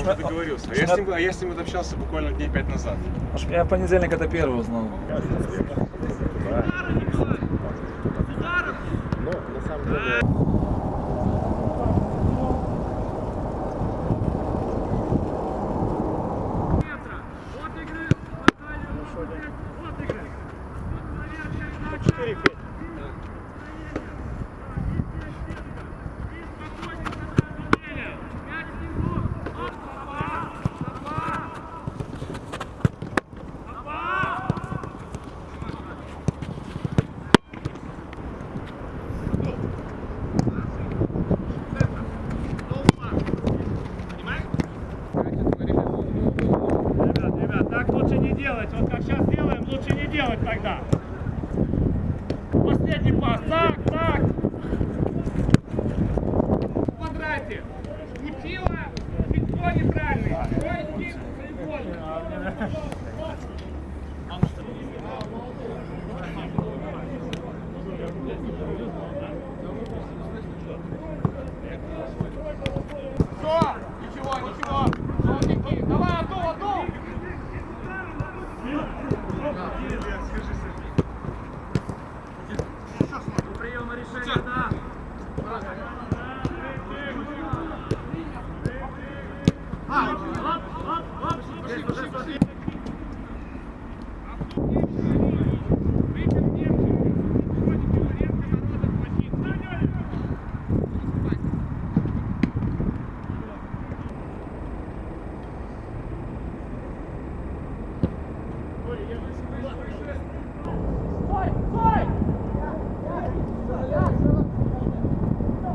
уже договорился. А я, с ним, а я с ним вот общался буквально дней пять назад. Я в понедельник это первый узнал. Ну, на самом деле... Ребят, как сейчас делаем, лучше не делать тогда. Последний пас. Так, так. В квадрате. Не пила, пинко неправильный. Ой, Все, ничего, ничего. Желтенький, давай, Антон. Ой, я Court, court.